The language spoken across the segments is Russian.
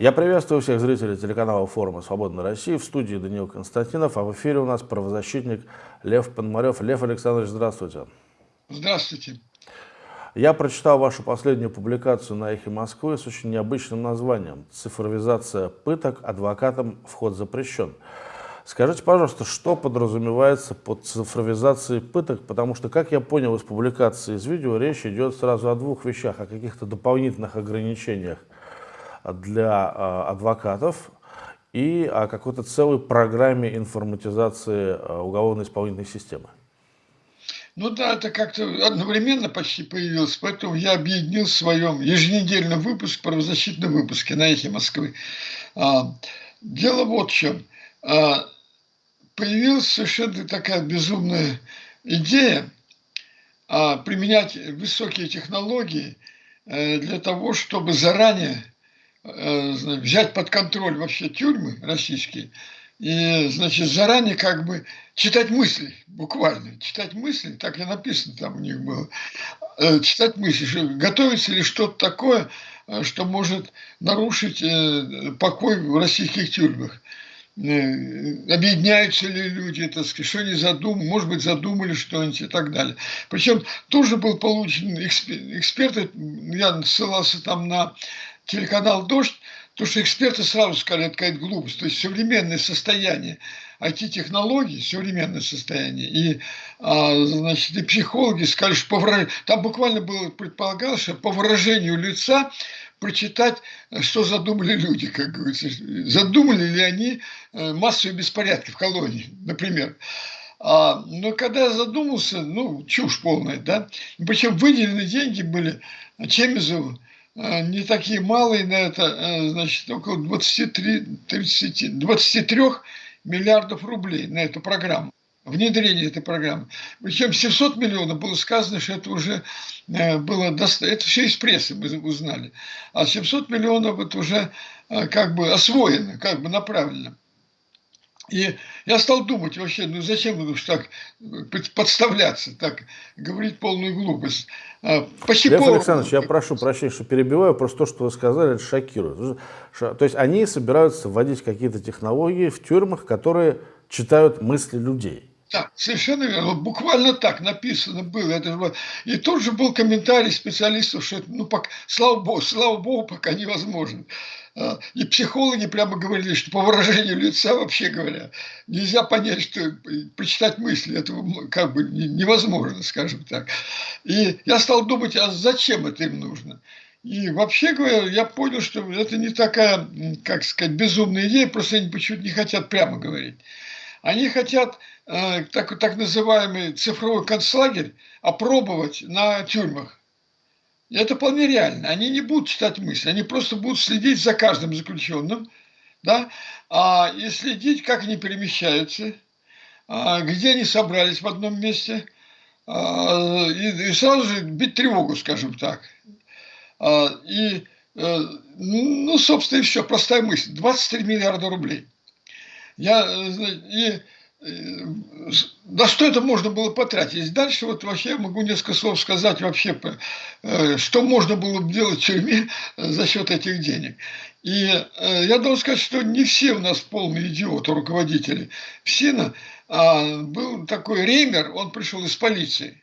Я приветствую всех зрителей телеканала форума «Свободная Россия». В студии Даниил Константинов, а в эфире у нас правозащитник Лев Пономарев. Лев Александрович, здравствуйте. Здравствуйте. Я прочитал вашу последнюю публикацию на «Эхе Москвы» с очень необычным названием «Цифровизация пыток. Адвокатам вход запрещен». Скажите, пожалуйста, что подразумевается под цифровизацией пыток? Потому что, как я понял из публикации из видео, речь идет сразу о двух вещах, о каких-то дополнительных ограничениях для э, адвокатов и о какой-то целой программе информатизации э, уголовно-исполнительной системы. Ну да, это как-то одновременно почти появилось, поэтому я объединил в своем еженедельном выпуске, правозащитном выпуске на «Эхе Москвы». А, дело вот в чем. А, появилась совершенно такая безумная идея а, применять высокие технологии э, для того, чтобы заранее взять под контроль вообще тюрьмы российские и, значит, заранее как бы читать мысли, буквально, читать мысли, так и написано там у них было, э, читать мысли, что готовится ли что-то такое, э, что может нарушить покой в российских тюрьмах. Объединяются ли люди, так сказать, что они задумали, может быть, задумали что-нибудь и так далее. Причем тоже был получен эксперт, я ссылался там на телеканал «Дождь», то что эксперты сразу сказали, это какая-то глупость. То есть современное состояние IT-технологий, современное состояние, и, а, значит, и психологи сказали, что по выражению, там буквально было предполагалось, что по выражению лица прочитать, что задумали люди, как говорится. Задумали ли они э, массовые беспорядки в колонии, например. А, но когда я задумался, ну, чушь полная, да, причем выделены деньги были Чемизову, не такие малые на это, э, значит, около 23, 30, 23 миллиардов рублей на эту программу внедрение этой программы. Причем 700 миллионов было сказано, что это уже э, было достаточно. Это все из прессы мы узнали. А 700 миллионов это уже как бы освоено, как бы направлено. И я стал думать вообще, ну зачем уж так подставляться, так говорить полную глупость. А, почти Лев пол... Александрович, я прошу прощения, что перебиваю, просто то, что вы сказали, это шокирует. То есть они собираются вводить какие-то технологии в тюрьмах, которые читают мысли людей. Да, совершенно верно. Буквально так написано было. Это же... И тут же был комментарий специалистов, что это, ну, пока, слава богу, слава богу, пока невозможно. А, и психологи прямо говорили, что по выражению лица, вообще говоря, нельзя понять, что прочитать мысли, это как бы невозможно, скажем так. И я стал думать, а зачем это им нужно? И вообще говоря, я понял, что это не такая, как сказать, безумная идея, просто они почему-то не хотят прямо говорить. Они хотят э, так, так называемый цифровой концлагерь опробовать на тюрьмах. Это вполне реально. Они не будут читать мысли, они просто будут следить за каждым заключенным, да, а, и следить, как они перемещаются, а, где они собрались в одном месте, а, и, и сразу же бить тревогу, скажем так. А, и, а, ну, собственно, и все, простая мысль. 23 миллиарда рублей. Я, э, и, э, на что это можно было потратить? Дальше вот вообще могу несколько слов сказать вообще, э, что можно было бы делать в тюрьме за счет этих денег. И я должен сказать, что не все у нас полные идиоты, руководители. Все а, был такой Реймер, он пришел из полиции.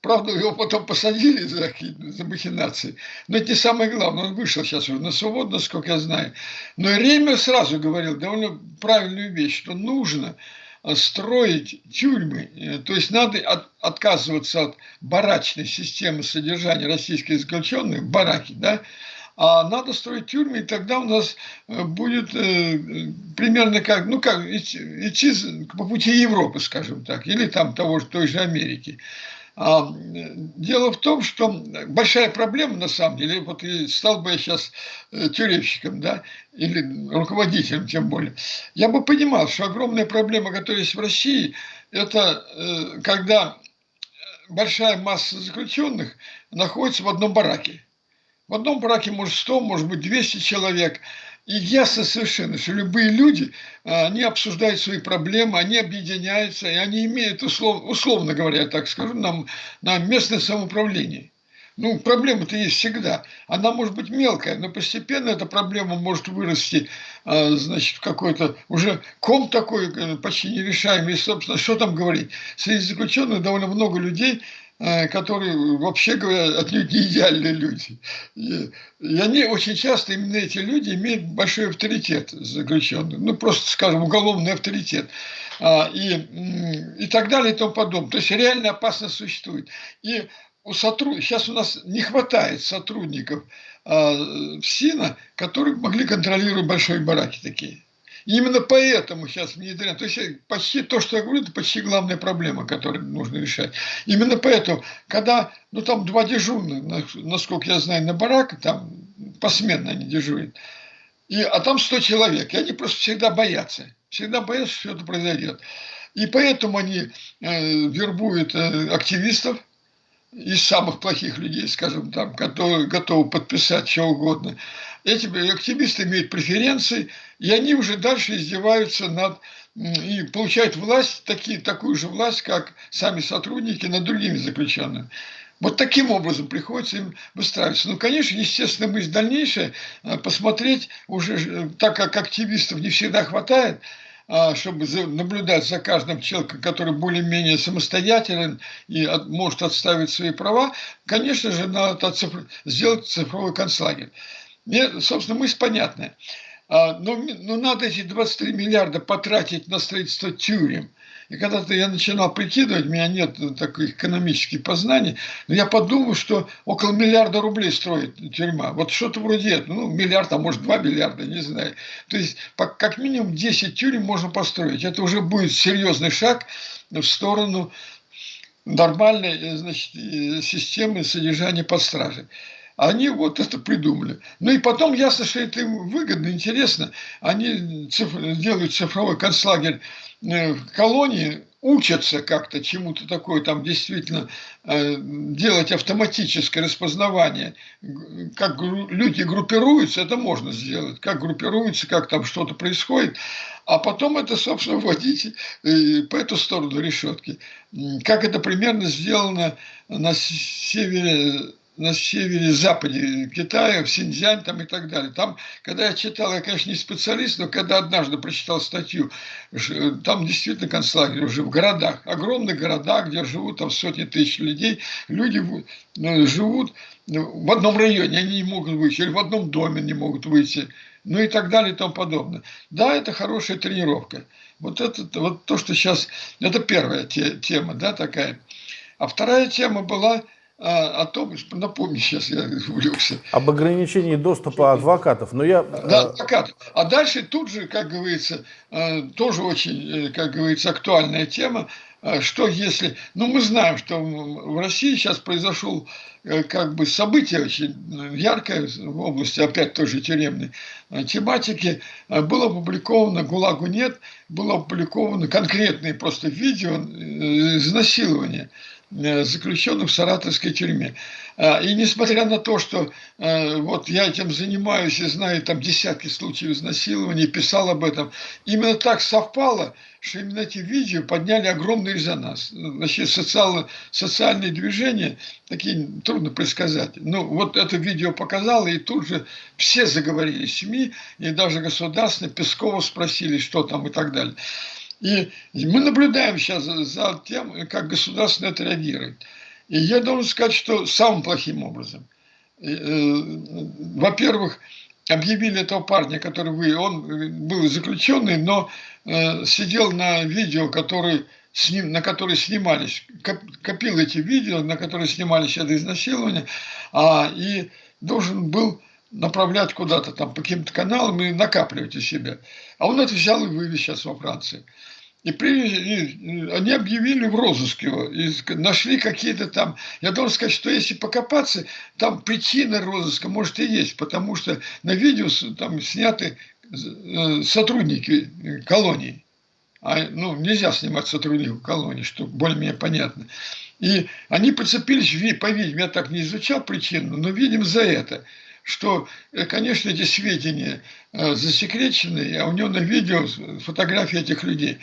Правда, его потом посадили за, за махинации. Но это не самое главное. Он вышел сейчас уже на свободу, насколько я знаю. Но Ремер сразу говорил довольно правильную вещь, что нужно э, строить тюрьмы, э, то есть надо от, отказываться от барачной системы содержания российских заключенных, бараки, да, а надо строить тюрьмы, и тогда у нас э, будет э, примерно как, ну как, идти, идти по пути Европы, скажем так, или там того же, той же Америки. А, дело в том, что большая проблема на самом деле, вот и стал бы я сейчас э, тюремщиком, да, или руководителем тем более, я бы понимал, что огромная проблема, которая есть в России, это э, когда большая масса заключенных находится в одном бараке. В одном бараке может 100, может быть 200 человек – и ясно совершенно, что любые люди, а, они обсуждают свои проблемы, они объединяются, и они имеют, услов, условно говоря, так скажу, нам, на местное самоуправление. Ну, проблема-то есть всегда. Она может быть мелкая, но постепенно эта проблема может вырасти, а, значит, в какой-то уже ком такой э, почти нерешаемый. И, собственно, что там говорить? Среди заключенных довольно много людей, которые, вообще говоря, отнюдь не идеальные люди. И, и они очень часто, именно эти люди, имеют большой авторитет заключенных. Ну, просто, скажем, уголовный авторитет. А, и, и так далее и тому подобное. То есть реальная опасность существует. И у сотруд... сейчас у нас не хватает сотрудников а, в СИНа, которые могли контролировать большие бараки такие. Именно поэтому сейчас внедряют. То есть э, почти то, что я говорю, это почти главная проблема, которую нужно решать. Именно поэтому, когда, ну там два дежурных, насколько я знаю, на барак, там посменно они дежурят, и, а там 100 человек, и они просто всегда боятся. Всегда боятся, что это произойдет. И поэтому они э, вербуют э, активистов, из самых плохих людей, скажем, там, которые готовы подписать что угодно. Эти активисты имеют преференции, и они уже дальше издеваются над и получают власть, такие, такую же власть, как сами сотрудники над другими заключенными. Вот таким образом приходится им выстраиваться. Ну, конечно, естественно, мы дальнейшее э, посмотреть уже, э, так как активистов не всегда хватает, а, чтобы наблюдать за каждым человеком, который более-менее самостоятелен и может отставить свои права, конечно же, надо сделать цифровой концлагерь. Мне, собственно, мысль понятная. А, но, но надо эти 23 миллиарда потратить на строительство тюрем. И когда-то я начинал прикидывать, у меня нет таких экономических познаний, но я подумал, что около миллиарда рублей строит тюрьма. Вот что-то вроде этого, ну, миллиард, а может два миллиарда, не знаю. То есть, как минимум 10 тюрем можно построить. Это уже будет серьезный шаг в сторону нормальной значит, системы содержания под стражей. Они вот это придумали. Ну и потом ясно, что это им выгодно, интересно. Они цифр, делают цифровой концлагерь Э, колонии учатся как-то чему-то такое, там действительно э, делать автоматическое распознавание, как люди группируются, это можно сделать, как группируются, как там что-то происходит, а потом это, собственно, вводить э, по эту сторону решетки. Как это примерно сделано на севере на севере-западе Китая, в Синьцзянь там и так далее. Там, когда я читал, я, конечно, не специалист, но когда однажды прочитал статью, там действительно концлагерь уже в городах, огромных городах, где живут там сотни тысяч людей, люди ну, живут в одном районе, они не могут выйти, или в одном доме не могут выйти, ну и так далее и тому подобное. Да, это хорошая тренировка. Вот это вот то, что сейчас, это первая те, тема, да, такая. А вторая тема была о том, напомни, сейчас я увлекся. Об ограничении доступа адвокатов. Но я... Да, э, адвокатов. А дальше тут же, как говорится, э, тоже очень, э, как говорится, актуальная тема, что если... Ну, мы знаем, что в России сейчас произошел как бы событие очень яркое в области, опять тоже тюремной тематики. Было опубликовано «ГУЛАГу нет», было опубликовано конкретные просто видео изнасилования заключенных в саратовской тюрьме. А, и несмотря на то, что э, вот я этим занимаюсь и знаю там десятки случаев изнасилования, писал об этом, именно так совпало, что именно эти видео подняли огромный резонанс. Значит, социально, социальные движения, такие трудно предсказать. Ну, вот это видео показало, и тут же все заговорили, СМИ, и даже государственные, Пескова спросили, что там и так далее. И мы наблюдаем сейчас за тем, как государство на это реагирует. И я должен сказать, что самым плохим образом. Э, во-первых, объявили этого парня, который вы, он был заключенный, но э, сидел на видео, который, ним, на которые снимались, копил эти видео, на которые снимались это изнасилование, а, и должен был направлять куда-то там по каким-то каналам и накапливать у себя. А он взял и вывез сейчас во Франции. И, при, и они объявили в розыск его, и нашли какие-то там... Я должен сказать, что если покопаться, там причина розыска может и есть, потому что на видео там сняты э, сотрудники колонии. А, ну, нельзя снимать сотрудников колонии, что более-менее понятно. И они прицепились, по-видимому, я так не изучал причину, но, видим, за это – что, э, конечно, эти сведения э, засекречены, а у него на видео фотографии этих людей.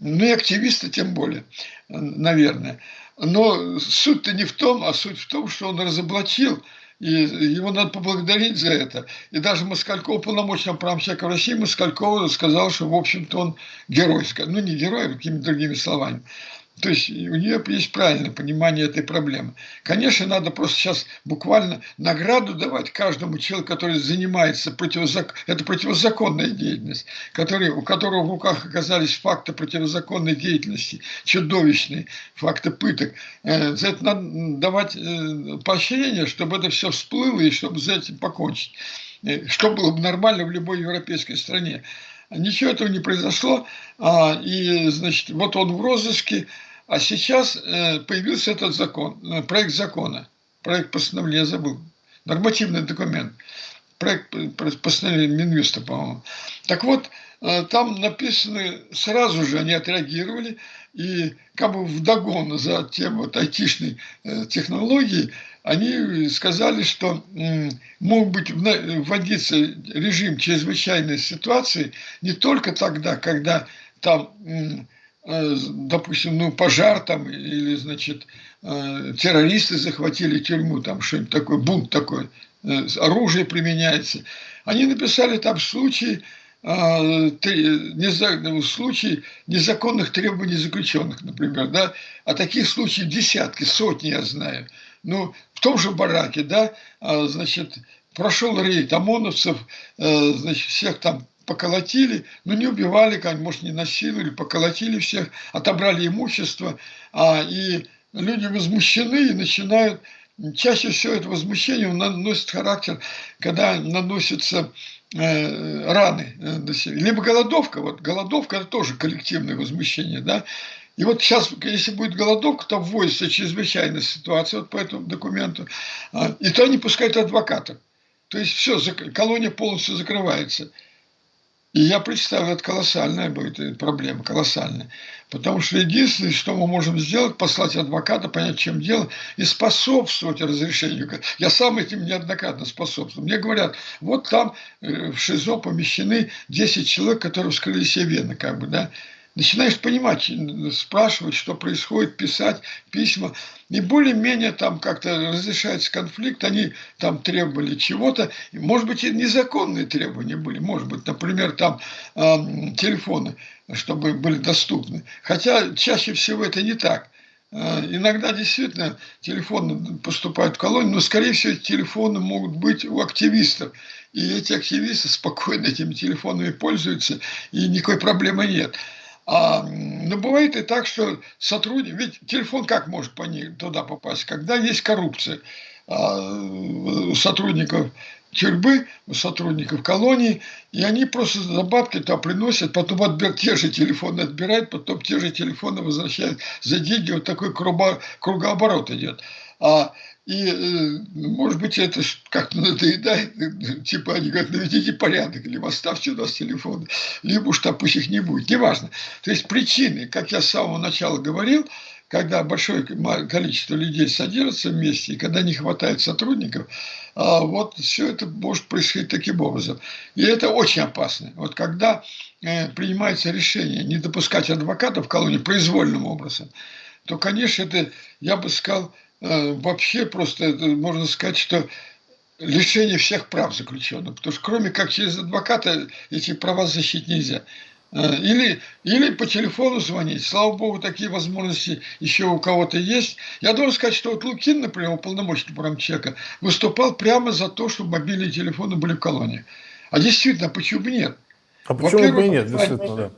Ну и активисты тем более, наверное. Но суть-то не в том, а суть в том, что он разоблачил и его надо поблагодарить за это. И даже Москальков, полномочный правомщик России, Москальков сказал, что, в общем-то, он герой. Ну, не герой, а какими-то другими словами. То есть у нее есть правильное понимание этой проблемы. Конечно, надо просто сейчас буквально награду давать каждому человеку, который занимается, противозак... это противозаконная деятельность, который, у которого в руках оказались факты противозаконной деятельности, чудовищные факты пыток. Э, за это надо давать э, поощрение, чтобы это все всплыло и чтобы за этим покончить. Э, что было бы нормально в любой европейской стране. Ничего этого не произошло, а, и, значит, вот он в розыске, а сейчас э, появился этот закон, э, проект закона, проект постановления, я забыл, нормативный документ, проект постановления Минюста, по-моему. Так вот, э, там написано, сразу же они отреагировали, и как бы вдогон за тем вот айтишной технологии, они сказали, что мог быть вводиться режим чрезвычайной ситуации не только тогда, когда там допустим, ну, пожар там, или, значит, э, террористы захватили тюрьму, там что-нибудь такое, бунт такой, э, оружие применяется. Они написали там случаи, случаи незаконных требований заключенных, например, да, а таких случаев десятки, сотни я знаю. Ну, в том же бараке, да, значит, прошел рейд ОМОНовцев, значит, всех там поколотили, но не убивали, может, не насиловали, поколотили всех, отобрали имущество, а, и люди возмущены и начинают чаще всего это возмущение наносит характер, когда наносятся э, раны э, Либо голодовка, вот голодовка это тоже коллективное возмущение, да. И вот сейчас, если будет голодовка, то вводится чрезвычайная ситуация вот по этому документу, э, и то они пускают адвокатов. То есть все, колония полностью закрывается. И я представляю, это колоссальная будет проблема, колоссальная. Потому что единственное, что мы можем сделать, послать адвоката, понять, чем дело, и способствовать разрешению. Я сам этим неоднократно способствую. Мне говорят, вот там э, в ШИЗО помещены 10 человек, которые вскрыли себе вены, как бы, да начинаешь понимать, спрашивать, что происходит, писать письма. И более-менее там как-то разрешается конфликт, они там требовали чего-то. Может быть, и незаконные требования были. Может быть, например, там э, телефоны, чтобы были доступны. Хотя чаще всего это не так. Э, иногда действительно телефоны поступают в колонию, но, скорее всего, телефоны могут быть у активистов. И эти активисты спокойно этими телефонами пользуются, и никакой проблемы нет. А, но бывает и так, что сотрудник, ведь телефон как может по ней туда попасть, когда есть коррупция? А, у сотрудников у сотрудников колонии, и они просто за бабки туда приносят, потом отбер, те же телефоны отбирают, потом те же телефоны возвращают за деньги, вот такой кругооборот идет. А и, э, может быть, это как-то надоедает, типа они говорят, наведите порядок, либо оставьте у нас телефон, либо уж там пусть их не будет, неважно. То есть причины, как я с самого начала говорил, когда большое количество людей содержатся вместе, и когда не хватает сотрудников, а вот все это может происходить таким образом. И это очень опасно. Вот когда э, принимается решение не допускать адвокатов в колонии произвольным образом, то, конечно, это, я бы сказал, Э, вообще просто можно сказать, что лишение всех прав заключенных. Потому что кроме как через адвоката эти права защитить нельзя. Э, или, или по телефону звонить. Слава богу, такие возможности еще у кого-то есть. Я должен сказать, что вот Лукин, например, уполномоченный промчека, выступал прямо за то, чтобы мобильные телефоны были в колонии. А действительно, почему бы нет? А почему бы нет, действительно, да.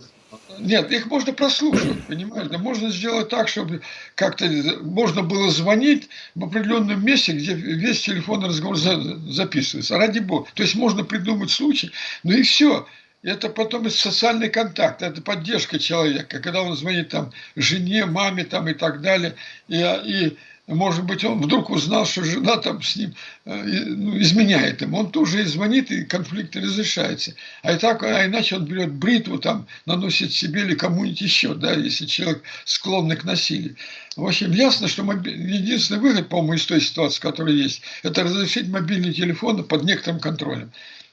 Нет, их можно прослушивать, понимаете? Можно сделать так, чтобы как-то можно было звонить в определенном месте, где весь телефонный разговор записывается. Ради бога. То есть можно придумать случай, ну и все. Это потом социальный контакт, это поддержка человека, когда он звонит там жене, маме там и так далее, и, и может быть, он вдруг узнал, что жена там с ним э, ну, изменяет ему. Он тоже и звонит, и конфликт разрешается. А, и так, а иначе он берет бритву, там, наносит себе или кому-нибудь еще, да, если человек склонный к насилию. В общем, ясно, что моби... единственный выход, по-моему, из той ситуации, которая есть, это разрешить мобильные телефоны под некоторым контролем.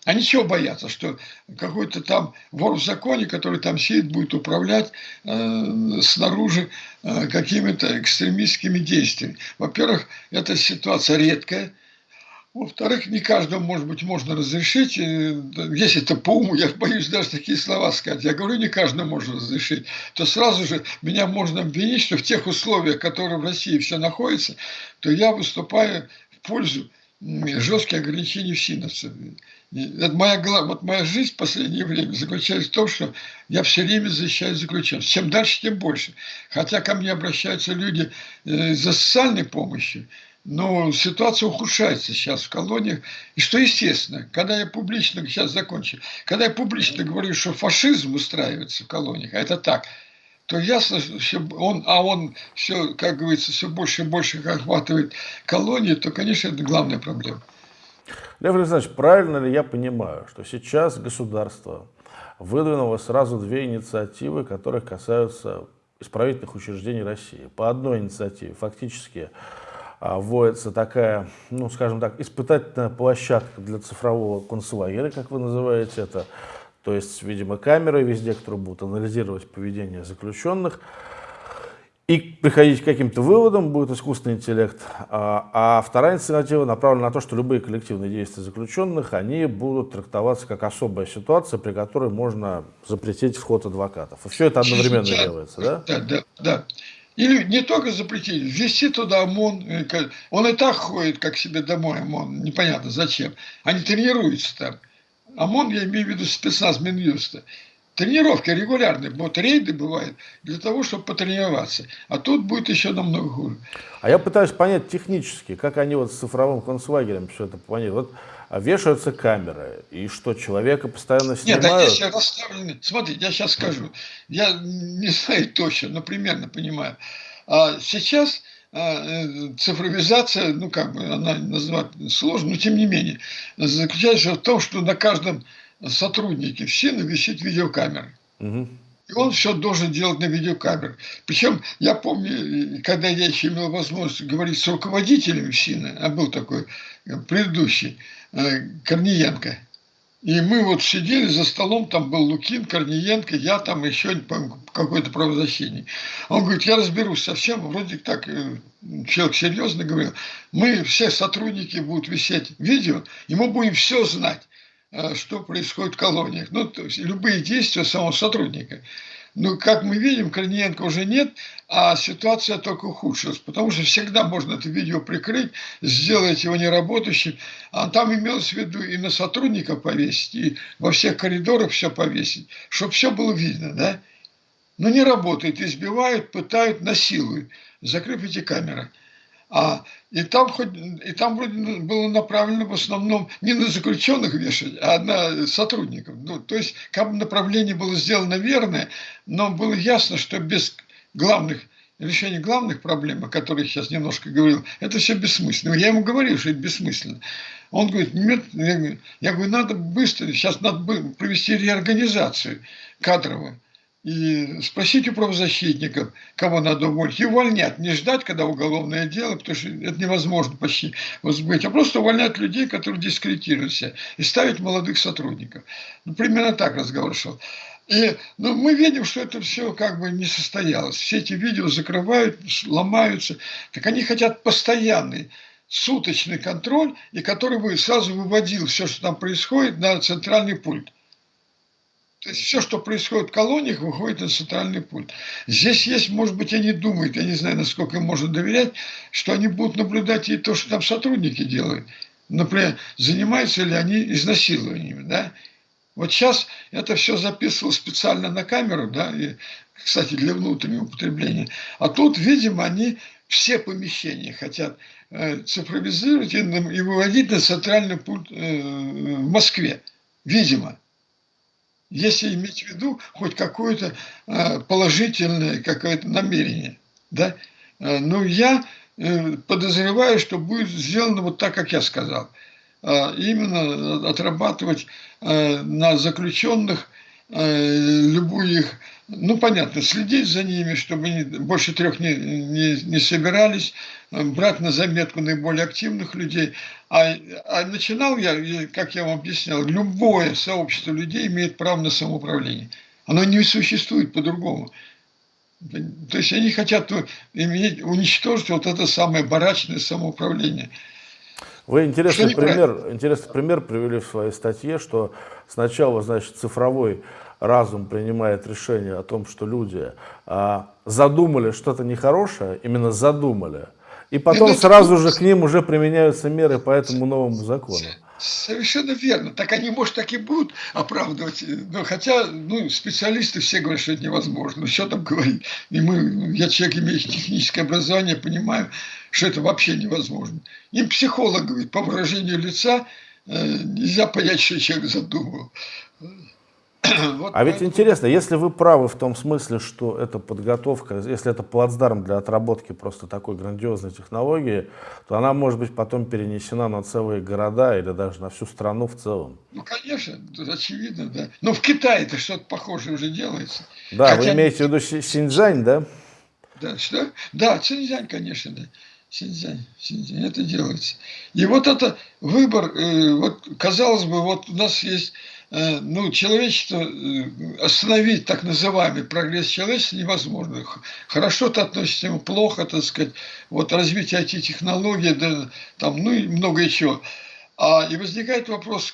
Они чего боятся? Что какой-то там вор в законе, который там сидит, будет управлять э, снаружи э, какими-то экстремистскими действиями. Во-первых, эта ситуация редкая. Во-вторых, не каждому, может быть, можно разрешить. Э, если это по уму, я боюсь даже такие слова сказать. Я говорю, не каждому можно разрешить. То сразу же меня можно обвинить, что в тех условиях, которые в России все находится, то я выступаю в пользу жестких ограничений в синапсе. Это моя, вот моя жизнь в последнее время заключается в том, что я все время защищаю заключенных. Чем дальше, тем больше. Хотя ко мне обращаются люди э, за социальной помощью, но ситуация ухудшается сейчас в колониях. И что естественно, когда я публично, сейчас закончу, когда я публично говорю, что фашизм устраивается в колониях, а это так, то ясно, что он, а он все, как говорится, все больше и больше охватывает колонии, то, конечно, это главная проблема. Лев Александрович, правильно ли я понимаю, что сейчас государство выдвинуло сразу две инициативы, которые касаются исправительных учреждений России? По одной инициативе фактически а, вводится такая, ну, скажем так, испытательная площадка для цифрового концлагеря, как вы называете это, то есть, видимо, камеры везде, которые будут анализировать поведение заключенных, и приходить к каким-то выводам будет искусственный интеллект. А, а вторая инициатива направлена на то, что любые коллективные действия заключенных, они будут трактоваться как особая ситуация, при которой можно запретить вход адвокатов. И все это одновременно да, делается, да? Да, да, да. Или не только запретить, ввести туда ОМОН. Э, он и так ходит, как себе домой ОМОН, непонятно зачем. Они тренируются там. ОМОН, я имею в виду спецназ Минюста тренировки регулярные, вот рейды бывают, для того, чтобы потренироваться. А тут будет еще намного хуже. А я пытаюсь понять технически, как они вот с цифровым концлагерем все это планируют. Вот а вешаются камеры, и что, человека постоянно снимают? Нет, они все расставлены. Смотрите, я сейчас скажу. Я не знаю точно, но примерно понимаю. А сейчас а, э, цифровизация, ну как бы она назвать сложно, но тем не менее, заключается в том, что на каждом сотрудники все висит видеокамеры. Угу. И он все должен делать на видеокамерах. Причем я помню, когда я еще имел возможность говорить с руководителем СИНа, а был такой э, предыдущий, э, Корниенко. И мы вот сидели за столом, там был Лукин, Корниенко, я там еще какое-то правозащитник. Он говорит, я разберусь совсем, вроде так, э, человек серьезно говорил, мы все сотрудники будут висеть видео, и мы будем все знать. А, что происходит в колониях. Ну, то есть любые действия самого сотрудника. Но, как мы видим, Корниенко уже нет, а ситуация только ухудшилась, потому что всегда можно это видео прикрыть, сделать его неработающим, а там имелось в виду и на сотрудников повесить, и во всех коридорах все повесить, чтобы все было видно, да? Но не работает, избивают, пытают, насилуют, закрыв эти камеры. А, и, там хоть, и там вроде было направлено в основном не на заключенных вешать, а на сотрудников. Ну, то есть как бы направление было сделано верное, но было ясно, что без главных решения главных проблем, о которых сейчас немножко говорил, это все бессмысленно. Я ему говорил, что это бессмысленно. Он говорит, нет, я говорю, надо быстро, сейчас надо провести реорганизацию кадровую и спросить у правозащитников, кого надо уволить, и увольнять, не ждать, когда уголовное дело, потому что это невозможно почти возбыть, а просто увольнять людей, которые дискредитируются, и ставить молодых сотрудников. Ну, примерно так разговор шел. И ну, мы видим, что это все как бы не состоялось. Все эти видео закрывают, ломаются. Так они хотят постоянный суточный контроль, и который бы сразу выводил все, что там происходит, на центральный пульт. То есть все, что происходит в колониях, выходит на центральный пульт. Здесь есть, может быть, они думают, я не знаю, насколько им можно доверять, что они будут наблюдать и то, что там сотрудники делают. Например, занимаются ли они изнасилованиями, да? Вот сейчас это все записывал специально на камеру, да, и, кстати, для внутреннего употребления. А тут, видимо, они все помещения хотят э, цифровизировать и, и выводить на центральный пульт э, в Москве. Видимо если иметь в виду хоть какое-то э, положительное какое-то намерение. Да? Э, но я э, подозреваю, что будет сделано вот так, как я сказал. Именно отрабатывать на заключенных любую их ну, понятно, следить за ними, чтобы они больше трех не, не, не собирались, брать на заметку наиболее активных людей. А, а начинал я, как я вам объяснял, любое сообщество людей имеет право на самоуправление. Оно не существует по-другому. То есть они хотят иметь, уничтожить вот это самое барачное самоуправление. Вы интересный пример, интересный пример привели в своей статье, что сначала, значит, цифровой разум принимает решение о том, что люди а, задумали что-то нехорошее, именно задумали, и потом сразу же к ним уже применяются меры по этому новому закону. Совершенно верно. Так они, может, так и будут оправдывать. Но хотя, ну, специалисты все говорят, что это невозможно. Ну, что там говорить? И мы, я человек, имеющий техническое образование, понимаю, что это вообще невозможно. Им психолог говорит, по выражению лица э, нельзя понять, что человек задумал. Вот а ведь интересно, если вы правы в том смысле, что это подготовка, если это плацдарм для отработки просто такой грандиозной технологии, то она может быть потом перенесена на целые города или даже на всю страну в целом. Ну, конечно, очевидно, да. Но в Китае это что-то похожее уже делается. Да, Хотя... вы имеете в виду Синьцзянь, да? Да, что? Да, Синьцзянь, конечно, да. Синьцзянь, Синьцзянь, это делается. И вот это выбор, э, вот казалось бы, вот у нас есть ну, человечество, э, остановить так называемый прогресс человечества невозможно. Хорошо то относится ему, плохо, так сказать, вот развитие IT-технологий, да, там, ну и многое чего. А, и возникает вопрос,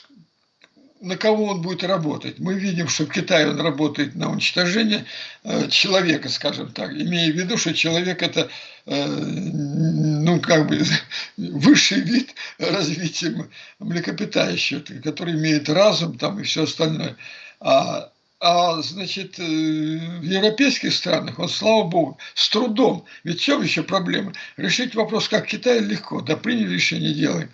на кого он будет работать. Мы видим, что в Китае он работает на уничтожение э, человека, скажем так, имея в виду, что человек это э, ну, как бы высший вид развития млекопитающего, который имеет разум там и все остальное. А, а значит, э, в европейских странах, вот слава богу, с трудом. Ведь в чем еще проблема? Решить вопрос, как Китай, легко. Да приняли решение, делаем.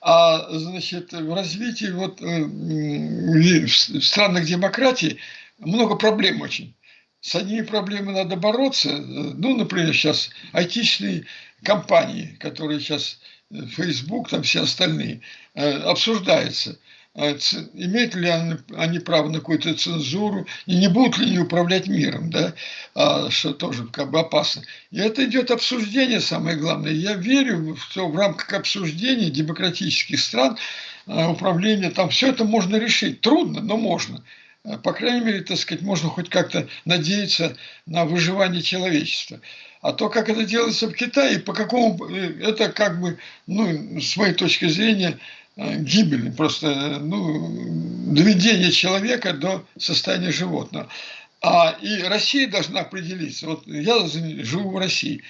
А значит, в развитии вот, э, в странах демократии много проблем очень. С одними проблемами надо бороться. Ну, например, сейчас айтичные компании, которые сейчас э, Facebook, там все остальные, э, обсуждаются – имеют ли они право на какую-то цензуру, и не будут ли они управлять миром, да, а, что тоже как бы опасно. И это идет обсуждение, самое главное. Я верю, что в рамках обсуждения демократических стран а, управление, там все это можно решить. Трудно, но можно. По крайней мере, так сказать, можно хоть как-то надеяться на выживание человечества. А то, как это делается в Китае, по какому, э, это как бы, ну, с моей точки зрения, Э, гибель, просто ну, доведение человека до состояния животного. А и Россия должна определиться. Вот я живу в России.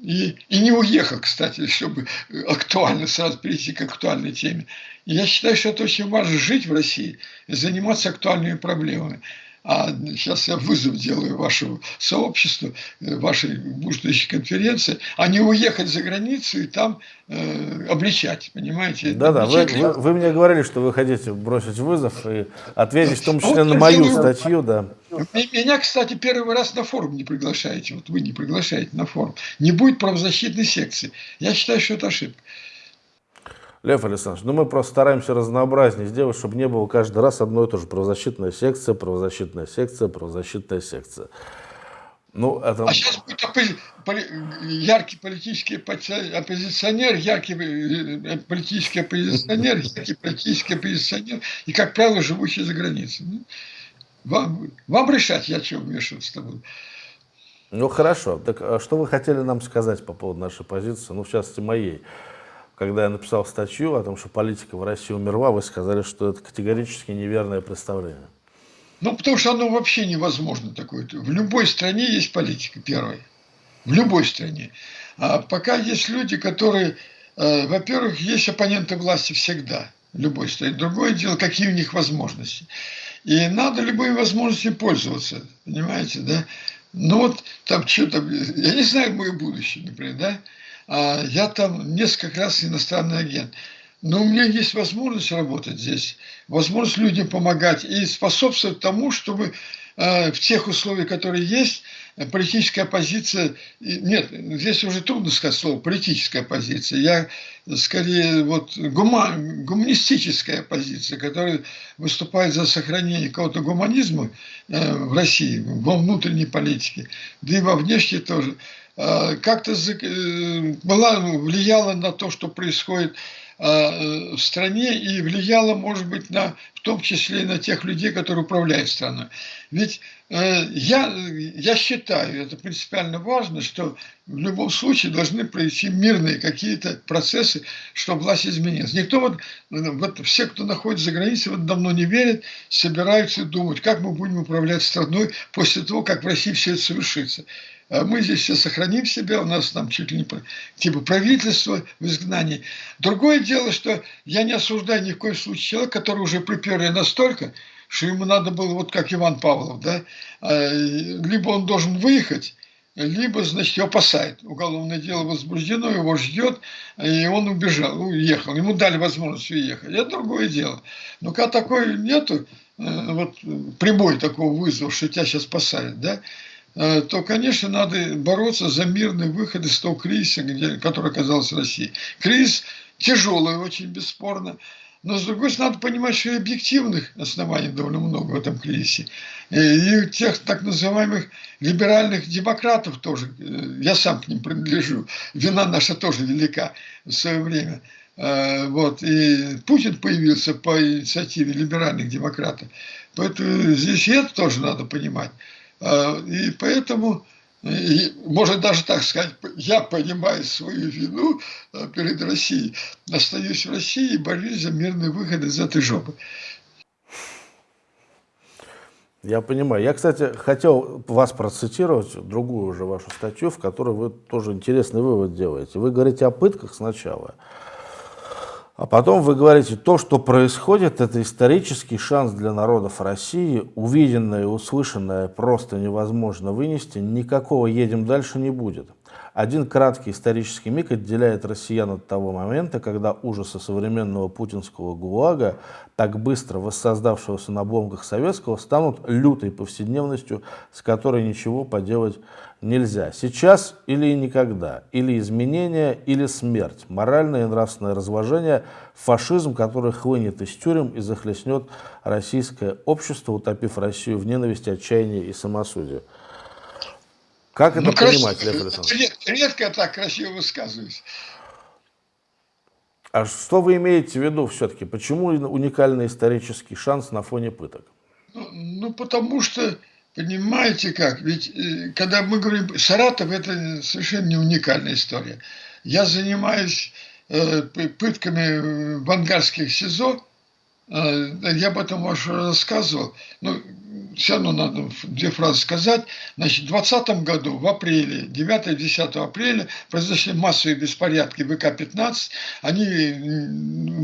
И, и не уехал, кстати, чтобы актуально сразу перейти к актуальной теме. И я считаю, что это очень важно жить в России заниматься актуальными проблемами а сейчас я вызов делаю вашему сообществу, э, вашей будущей конференции, а не уехать за границу и там э, обличать, понимаете? Да-да, вы, вы, вы мне говорили, что вы хотите бросить вызов и ответить в том числе вот на мою делаю... статью, да. Меня, кстати, первый раз на форум не приглашаете, вот вы не приглашаете на форум. Не будет правозащитной секции. Я считаю, что это ошибка. Лев Александрович, ну мы просто стараемся разнообразнее сделать, чтобы не было каждый раз одно и то же. Правозащитная секция, правозащитная секция, правозащитная секция. Ну, это... А сейчас будет яркий политический оппозиционер, яркий э, политический оппозиционер, яркий политический оппозиционер, и, как правило, живущий за границей. Ну, вам, вам решать, я чего вмешиваться-то буду. Ну, хорошо. Так а что вы хотели нам сказать по поводу нашей позиции, ну, в частности, моей? Когда я написал статью о том, что политика в России умерла, вы сказали, что это категорически неверное представление. Ну, потому что оно вообще невозможно такое. В любой стране есть политика, первая. В любой стране. А пока есть люди, которые, э, во-первых, есть оппоненты власти всегда, в любой стране. Другое дело, какие у них возможности. И надо любыми возможностями пользоваться, понимаете, да? Ну вот там что-то, я не знаю мое будущее, например, да? А я там несколько раз иностранный агент. Но у меня есть возможность работать здесь, возможность людям помогать и способствовать тому, чтобы э, в тех условиях, которые есть, политическая позиция, нет, здесь уже трудно сказать слово политическая позиция, я скорее вот гума, гуманистическая позиция, которая выступает за сохранение какого-то гуманизма э, в России, во внутренней политике, да и во внешней тоже, как-то э, была, влияла на то, что происходит Э, в стране и влияло, может быть, на, в том числе и на тех людей, которые управляют страной. Ведь э, я, я считаю, это принципиально важно, что в любом случае должны пройти мирные какие-то процессы, чтобы власть изменилась. Никто вот, вот все, кто находится за границей, вот давно не верят, собираются думать, как мы будем управлять страной после того, как в России все это совершится. А мы здесь все сохраним себя, у нас там чуть ли не типа правительство в изгнании. Другое дело, что я не осуждаю ни в коем случае человека, который уже приперли настолько, что ему надо было, вот как Иван Павлов, да, а, либо он должен выехать, либо, значит, его посадят. Уголовное дело возбуждено, его ждет, и он убежал, уехал. Ему дали возможность уехать. Это другое дело. Но когда такой нету, э, вот прибой такого вызова, что тебя сейчас посадят, да, то, конечно, надо бороться за мирный выход из того кризиса, где, который оказался в России. Кризис тяжелый очень, бесспорно. Но, с другой стороны, надо понимать, что и объективных оснований довольно много в этом кризисе. И тех так называемых либеральных демократов тоже, э, я сам к ним принадлежу, вина наша тоже велика в свое время. Э, вот. И Путин появился по инициативе либеральных демократов. Поэтому здесь и это тоже надо понимать. А, и поэтому, и, можно даже так сказать, я понимаю свою вину а, перед Россией, остаюсь в России и борюсь за мирный выход из этой жопы. Я понимаю. Я, кстати, хотел вас процитировать, другую уже вашу статью, в которой вы тоже интересный вывод делаете. Вы говорите о пытках сначала, а потом вы говорите, то, что происходит, это исторический шанс для народов России. Увиденное и услышанное просто невозможно вынести. Никакого «едем дальше» не будет. Один краткий исторический миг отделяет россиян от того момента, когда ужасы современного путинского ГУЛАГа, так быстро воссоздавшегося на бомбах советского, станут лютой повседневностью, с которой ничего поделать нельзя. Сейчас или никогда. Или изменение, или смерть. Моральное и нравственное разложение, фашизм, который хлынет из тюрем и захлестнет российское общество, утопив Россию в ненависти, отчаянии и самосудии. Как это ну, понимать, Лев Александрович? Редко я так красиво высказываюсь. А что вы имеете в виду все-таки? Почему уникальный исторический шанс на фоне пыток? Ну, ну потому что Понимаете как? Ведь э, когда мы говорим Саратов, это совершенно не уникальная история. Я занимаюсь э, пытками в ангарских СИЗО. Э, я об этом уже рассказывал. Но все равно надо две фразы сказать. Значит, в 2020 году, в апреле, 9-10 апреля, произошли массовые беспорядки ВК-15. Они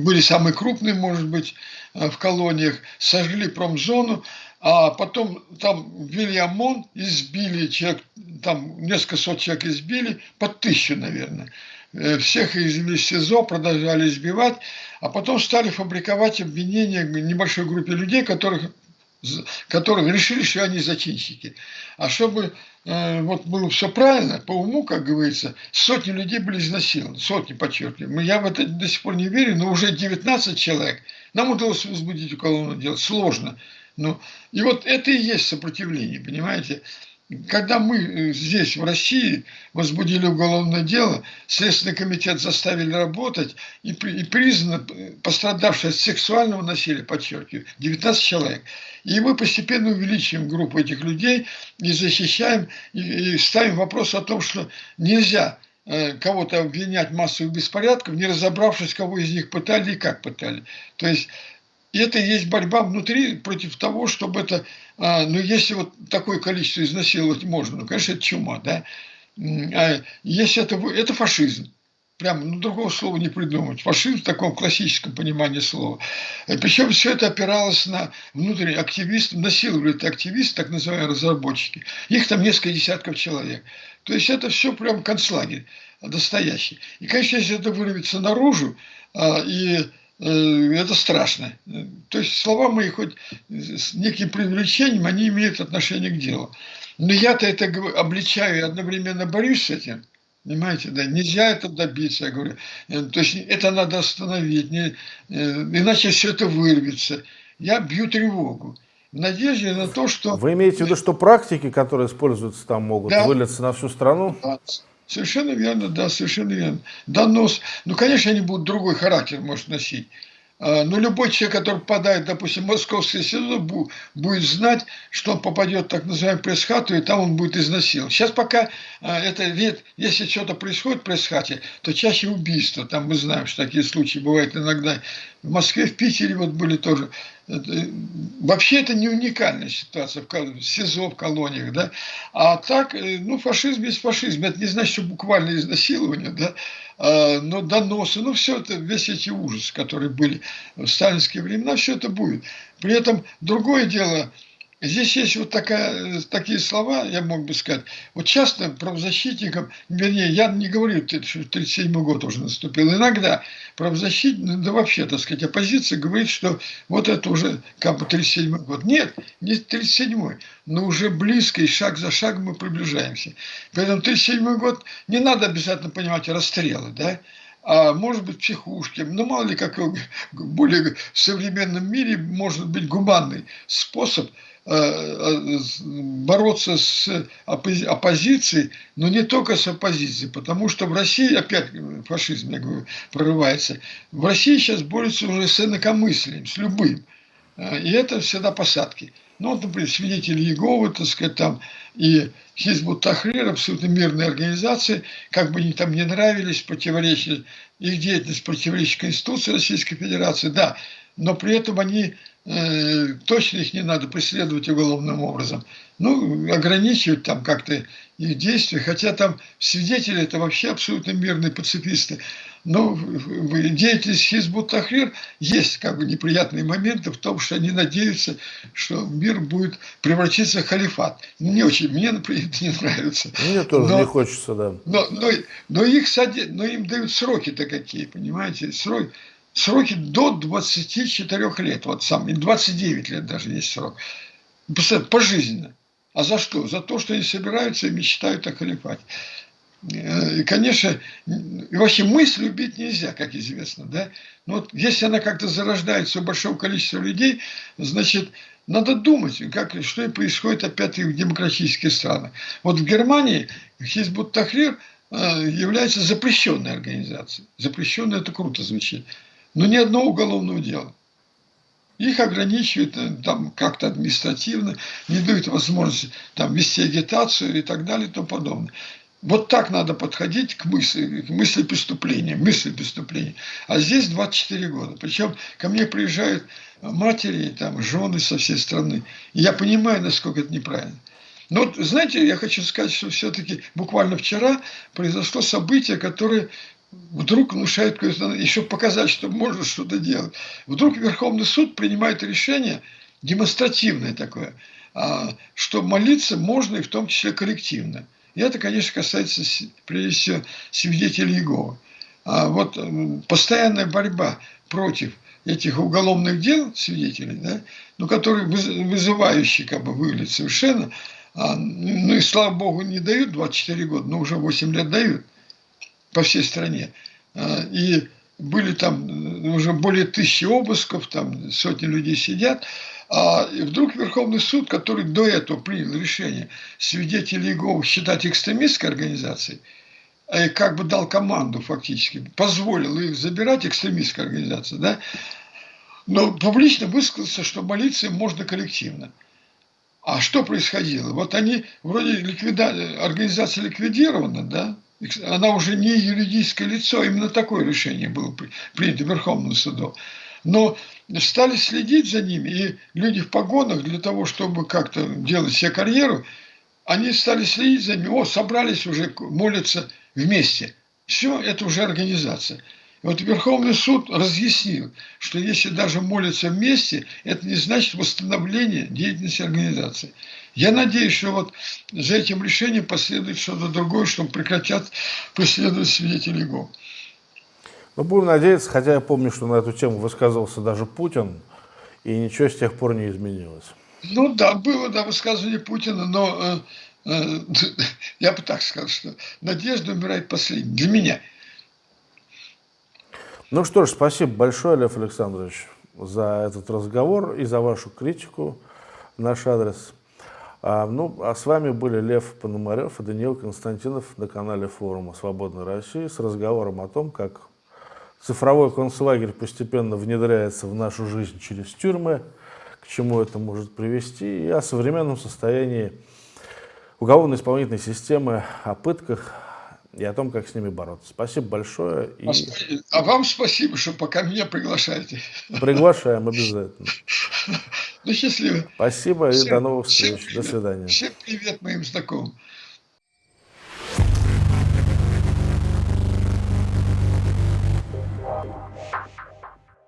были самые крупные, может быть, в колониях. Сожгли промзону а потом там ввели ОМОН, избили человек, там несколько сот человек избили, под тысячу, наверное. Э, всех извели в СИЗО, продолжали избивать, а потом стали фабриковать обвинения небольшой группе людей, которых, которых решили, что они зачинщики. А чтобы э, вот было все правильно, по уму, как говорится, сотни людей были изнасилованы, сотни, подчеркиваю. Я в это до сих пор не верю, но уже 19 человек. Нам удалось возбудить уголовное дело, сложно. Ну, и вот это и есть сопротивление, понимаете? Когда мы э, здесь, в России, возбудили уголовное дело, Следственный комитет заставили работать, и, и признано э, пострадавшие от сексуального насилия, подчеркиваю, 19 человек. И мы постепенно увеличиваем группу этих людей и защищаем, и, и ставим вопрос о том, что нельзя э, кого-то обвинять в массовых беспорядках, не разобравшись, кого из них пытали и как пытали. То есть и это и есть борьба внутри против того, чтобы это, а, ну если вот такое количество изнасиловать можно, ну конечно это чума, да. А если это, это фашизм. Прямо, ну, другого слова не придумать. Фашизм в таком классическом понимании слова. И причем все это опиралось на внутренних активистов, насиловали это активисты, так называемые разработчики. Их там несколько десятков человек. То есть это все прям концлагерь настоящий. И, конечно, если это вырвется наружу, а, и это страшно. То есть слова мои хоть с неким привлечением, они имеют отношение к делу. Но я-то это обличаю и одновременно борюсь с этим. Понимаете, да, нельзя это добиться, я говорю. Э, то есть это надо остановить, не, э, иначе все это вырвется. Я бью тревогу. В надежде на то, что... Вы имеете в виду, что практики, которые используются там, могут да. вылиться на всю страну? Да, совершенно верно, да, совершенно верно. Донос. Ну, конечно, они будут другой характер, может, носить. А, но любой человек, который попадает, допустим, в московское СИЗО, будет знать, что он попадет в так называемую пресс-хату, и там он будет изнасилован. Сейчас пока а, это вид, если что-то происходит в пресс-хате, то чаще убийство. Там мы знаем, что такие случаи бывают иногда. В Москве, в Питере вот были тоже вообще это не уникальная ситуация в СИЗО, в колониях, да. А так, э, ну, фашизм есть фашизм. Это не значит, что буквально изнасилование, да, а, но доносы, ну, все это, весь эти ужасы, которые были в сталинские времена, все это будет. При этом другое дело – Здесь есть вот такая, такие слова, я мог бы сказать. Вот часто правозащитникам, вернее, я не говорю, что 1937 год уже наступил. Иногда правозащитник, да вообще, так сказать, оппозиция говорит, что вот это уже как бы 37 год. Нет, не 37 но уже близко, и шаг за шагом мы приближаемся. Поэтому 37 год не надо обязательно понимать расстрелы, да, а может быть психушки, ну мало ли как в более современном мире может быть гуманный способ Э, э, бороться с оппозицией, но не только с оппозицией, потому что в России, опять фашизм, я говорю, прорывается, в России сейчас борются уже с инакомыслием, с любым. Э, и это всегда посадки. Ну, вот, например, свидетели Иеговы, так сказать, там, и Хизбут Тахрир, абсолютно мирные организации, как бы они там не нравились, противоречили, их деятельность противоречит Конституции Российской Федерации, да, но при этом они Э, точно их не надо преследовать уголовным образом. Ну, ограничивать там как-то их действия, хотя там свидетели это вообще абсолютно мирные пацифисты. Но в деятельности Хизбут Тахрир есть как бы неприятные моменты в том, что они надеются, что мир будет превратиться в халифат. Не очень, мне, например, это не нравится. Мне тоже но, не хочется, да. Но, но, но, их но им дают сроки-то какие, понимаете? Сроки сроки до 24 лет, вот сам, 29 лет даже есть срок. Пожизненно. А за что? За то, что они собираются и мечтают о халифате. Э, и, конечно, и вообще мысль убить нельзя, как известно. Да? Но вот если она как-то зарождается у большого количества людей, значит, надо думать, как, что и происходит опять и в демократических странах. Вот в Германии Хизбут Тахрир э, является запрещенной организацией. Запрещенная это круто звучит но ни одного уголовного дела. Их ограничивают э, там как-то административно, не дают возможности там вести агитацию и так далее и тому подобное. Вот так надо подходить к мысли, к мысли преступления, мысли преступления. А здесь 24 года. Причем ко мне приезжают матери, там, жены со всей страны. И я понимаю, насколько это неправильно. Но вот, знаете, я хочу сказать, что все-таки буквально вчера произошло событие, которое вдруг внушает, еще показать, что можно что-то делать. Вдруг Верховный суд принимает решение, демонстративное такое, а, что молиться можно и в том числе коллективно. И это, конечно, касается, прежде всего, свидетелей Иеговы. А вот постоянная борьба против этих уголовных дел свидетелей, да, ну, которые вызывающие как бы выглядят совершенно, а, ну и слава богу не дают 24 года, но уже 8 лет дают по всей стране. А, и были там э, уже более тысячи обысков, там сотни людей сидят. А вдруг Верховный суд, который до этого принял решение свидетелей Иеговы считать экстремистской организацией, и как бы дал команду фактически, позволил их забирать экстремистской организации, да, но публично высказался, что молиться им можно коллективно. А что происходило? Вот они, вроде ликвида... организация ликвидирована, да, она уже не юридическое лицо, именно такое решение было принято Верховным судом. Но стали следить за ними, и люди в погонах для того, чтобы как-то делать себе карьеру, они стали следить за ними, о, собрались уже, молятся вместе. Все, это уже организация. Вот Верховный суд разъяснил, что если даже молятся вместе, это не значит восстановление деятельности организации. Я надеюсь, что вот за этим решением последует что-то другое, чтобы прекратят преследовать свидетелей ГО. Ну, будем надеяться, хотя я помню, что на эту тему высказывался даже Путин, и ничего с тех пор не изменилось. Ну да, было да, высказывание Путина, но э, э, я бы так сказал, что надежда умирает последней. Для меня. Ну что ж, спасибо большое, Лев Александрович, за этот разговор и за вашу критику наш адрес. А, ну, а с вами были Лев Пономарев и Даниил Константинов на канале форума «Свободной России» с разговором о том, как цифровой концлагерь постепенно внедряется в нашу жизнь через тюрьмы, к чему это может привести, и о современном состоянии уголовно-исполнительной системы, о пытках и о том, как с ними бороться. Спасибо большое. И... А, а вам спасибо, что пока меня приглашаете. Приглашаем обязательно. Ну, счастливо. Спасибо всем, и до новых встреч. До свидания. Всем привет моим знакомым.